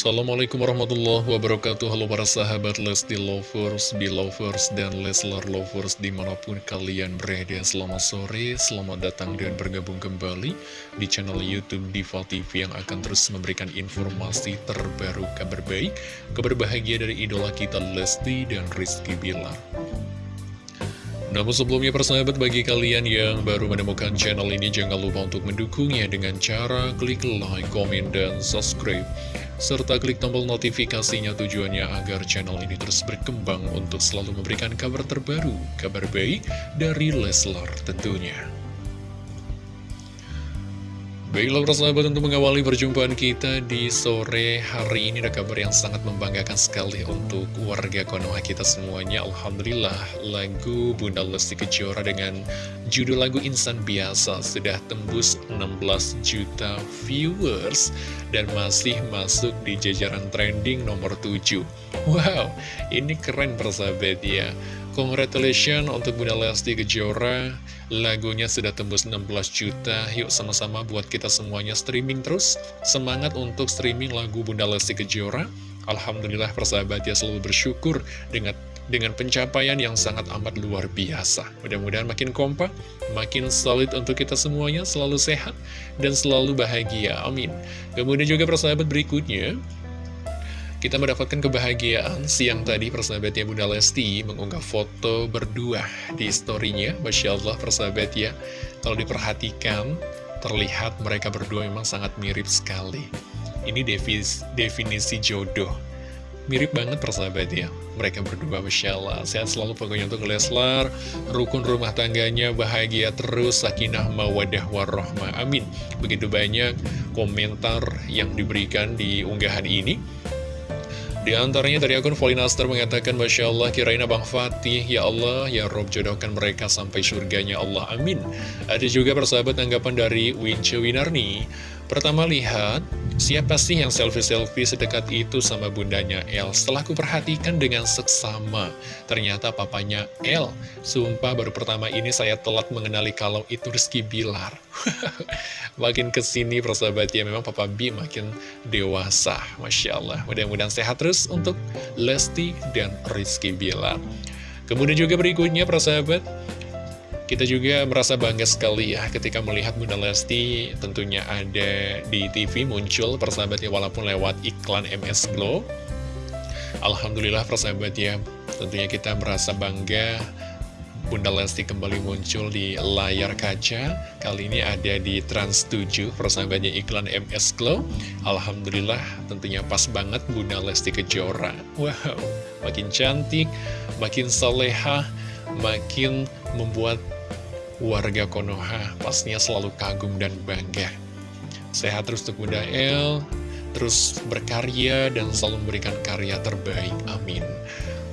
Assalamualaikum warahmatullahi wabarakatuh. Halo para sahabat Lesti Lovers, Belovers, dan Leslar Lovers di mana pun kalian berada. Selamat sore, selamat datang dan bergabung kembali di channel Youtube Diva TV Yang akan terus memberikan informasi terbaru kabar baik Kabar bahagia dari idola kita Lesti dan Rizky Bilar. Namun sebelumnya persahabat bagi kalian yang baru menemukan channel ini jangan lupa untuk mendukungnya dengan cara klik like, komen, dan subscribe serta klik tombol notifikasinya tujuannya agar channel ini terus berkembang untuk selalu memberikan kabar terbaru, kabar baik dari Leslar tentunya. Baiklah persahabat untuk mengawali perjumpaan kita di sore hari ini ada kabar yang sangat membanggakan sekali untuk warga Konoha kita semuanya. Alhamdulillah lagu Bunda Lesti Kejora dengan judul lagu Insan Biasa sudah tembus 16 juta viewers dan masih masuk di jajaran trending nomor 7 Wow ini keren persahabat ya. Congratulations untuk Bunda Lesti Kejora Lagunya sudah tembus 16 juta Yuk sama-sama buat kita semuanya streaming terus Semangat untuk streaming lagu Bunda Lesti Kejora Alhamdulillah persahabat ya selalu bersyukur dengan dengan pencapaian yang sangat amat luar biasa. Mudah-mudahan makin kompak, makin solid untuk kita semuanya, selalu sehat, dan selalu bahagia. Amin. Kemudian juga persahabat berikutnya, kita mendapatkan kebahagiaan siang tadi persahabatnya Bunda Lesti mengunggah foto berdua di storynya. Masya Allah persahabat ya Kalau diperhatikan terlihat mereka berdua memang sangat mirip sekali. Ini definisi, definisi jodoh. Mirip banget persahabat ya Mereka berdua Masya Allah. Sehat selalu pokoknya untuk Leslar. Rukun rumah tangganya bahagia terus. Sakinah mawadah warahmah Amin. Begitu banyak komentar yang diberikan di unggahan ini di antaranya dari akun Volinaster mengatakan Masya Allah kirain Abang Fatih. Ya Allah ya Rob jodohkan mereka sampai surganya. Allah amin. Ada juga persahabat tanggapan dari Wince Winarni Pertama lihat Siapa sih yang selfie-selfie sedekat itu sama bundanya El? Setelah aku perhatikan dengan seksama, ternyata papanya El. Sumpah baru pertama ini saya telat mengenali kalau itu Rizky Bilar. makin ke sini persahabat ya, memang Papa B makin dewasa. Masya Allah, mudah-mudahan sehat terus untuk Lesti dan Rizky Bilar. Kemudian juga berikutnya persahabat, kita juga merasa bangga sekali ya ketika melihat Bunda Lesti tentunya ada di TV muncul persahabatnya walaupun lewat iklan MS Glow. Alhamdulillah persahabat ya, tentunya kita merasa bangga Bunda Lesti kembali muncul di layar kaca. Kali ini ada di Trans 7 persahabatnya iklan MS Glow. Alhamdulillah tentunya pas banget Bunda Lesti Kejora. Wow, makin cantik, makin soleha, makin membuat warga Konoha pastinya selalu kagum dan bangga. Sehat terus untuk Bunda El, terus berkarya dan selalu memberikan karya terbaik. Amin.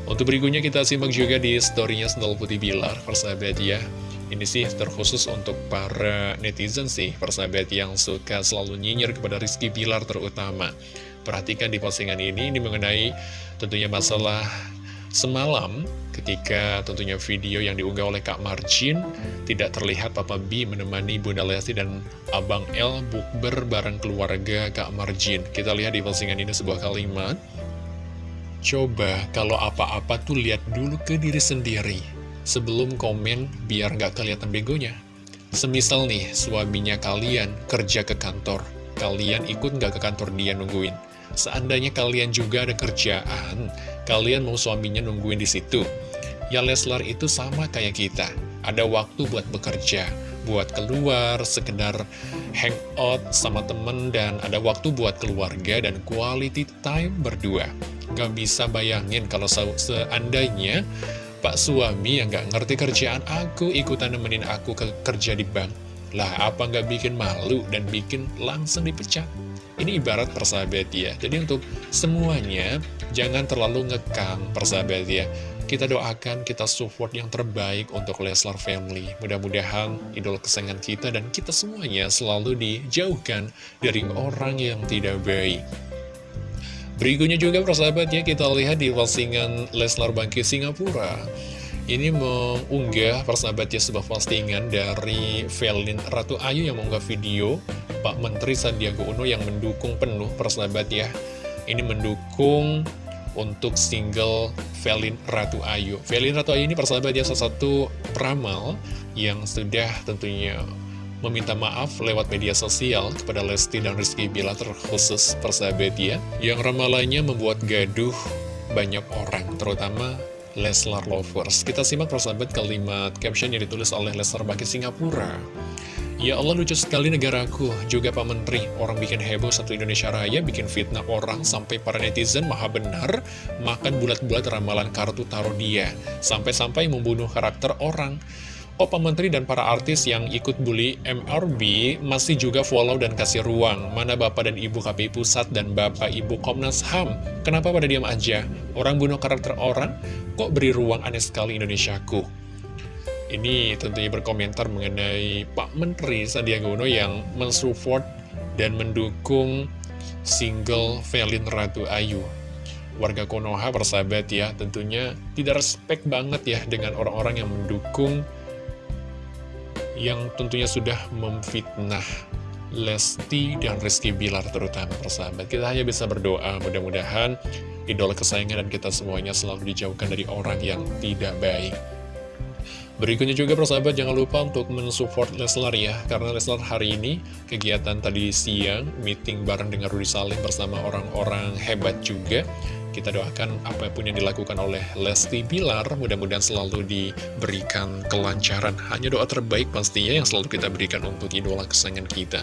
Untuk berikutnya kita simak juga di storynya Sendal Putih Bilar, persahabat ya. Ini sih terkhusus untuk para netizen sih, persahabat yang suka selalu nyinyir kepada Rizky Bilar terutama. Perhatikan di postingan ini, ini mengenai tentunya masalah semalam ketika tentunya video yang diunggah oleh Kak Marcin tidak terlihat Papa B menemani Bunda Lesti dan Abang L bukber bareng keluarga Kak Marcin. Kita lihat di postingan ini sebuah kalimat. Coba kalau apa-apa tuh lihat dulu ke diri sendiri sebelum komen biar nggak kelihatan begonya. Semisal nih suaminya kalian kerja ke kantor, kalian ikut nggak ke kantor dia nungguin. Seandainya kalian juga ada kerjaan, kalian mau suaminya nungguin di situ. Ya Leslar itu sama kayak kita, ada waktu buat bekerja, buat keluar, sekedar hangout sama temen, dan ada waktu buat keluarga dan quality time berdua. Gak bisa bayangin kalau seandainya Pak suami yang gak ngerti kerjaan aku ikutan nemenin aku ke kerja di bank. Lah apa gak bikin malu dan bikin langsung dipecat? Ini ibarat persahabat ya. Jadi untuk semuanya, jangan terlalu ngekang persahabat ya. Kita doakan, kita support yang terbaik untuk Leslar Family. Mudah-mudahan idol kesayangan kita dan kita semuanya selalu dijauhkan dari orang yang tidak baik. Berikutnya juga persahabat ya, kita lihat di postingan Leslar Bangki Singapura. Ini mengunggah persahabatnya sebuah postingan dari Velin Ratu Ayu yang mengunggah video Pak Menteri Sandiaga Uno yang mendukung penuh persahabat ya ini mendukung untuk single Velin Ratu Ayu. Velin Ratu Ayu ini persahabat ya salah satu peramal yang sudah tentunya meminta maaf lewat media sosial kepada Lesti dan Rizky Bila terkhusus persahabat ya. Yang ramalannya membuat gaduh banyak orang, terutama Leslar Lovers. Kita simak persahabat kalimat caption yang ditulis oleh Leslar Baki Singapura. Ya Allah lucu sekali negaraku, juga Pak Menteri, orang bikin heboh satu Indonesia Raya, bikin fitnah orang, sampai para netizen maha benar, makan bulat-bulat ramalan kartu taruh dia, sampai-sampai membunuh karakter orang. Oh Pak Menteri dan para artis yang ikut bully MRB masih juga follow dan kasih ruang. Mana Bapak dan Ibu KPI Pusat dan Bapak Ibu Komnas HAM? Kenapa pada diam aja? Orang bunuh karakter orang, kok beri ruang aneh sekali Indonesiaku? Ini tentunya berkomentar mengenai Pak Menteri Sandiaga Uno yang mensupport dan mendukung single Velin Ratu Ayu. Warga Konoha persahabat ya, tentunya tidak respect banget ya dengan orang-orang yang mendukung yang tentunya sudah memfitnah Lesti dan Rizky Bilar terutama persahabat. Kita hanya bisa berdoa mudah-mudahan idola kesayangan dan kita semuanya selalu dijauhkan dari orang yang tidak baik. Berikutnya juga persahabat jangan lupa untuk mensupport Leslar ya Karena Leslar hari ini kegiatan tadi siang meeting bareng dengan Rudy Salim bersama orang-orang hebat juga kita doakan apa pun yang dilakukan oleh Lesti Bilar mudah-mudahan selalu diberikan kelancaran. Hanya doa terbaik pastinya yang selalu kita berikan untuk idola kesayangan kita.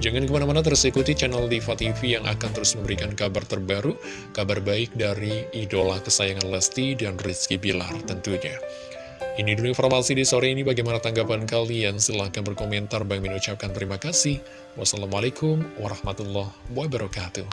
Jangan ke mana-mana terus ikuti channel Diva TV yang akan terus memberikan kabar terbaru, kabar baik dari idola kesayangan Lesti dan Rizky Bilar tentunya. Ini dulu informasi di sore ini, bagaimana tanggapan kalian? Silahkan berkomentar, Bang Min ucapkan terima kasih. Wassalamualaikum warahmatullahi wabarakatuh.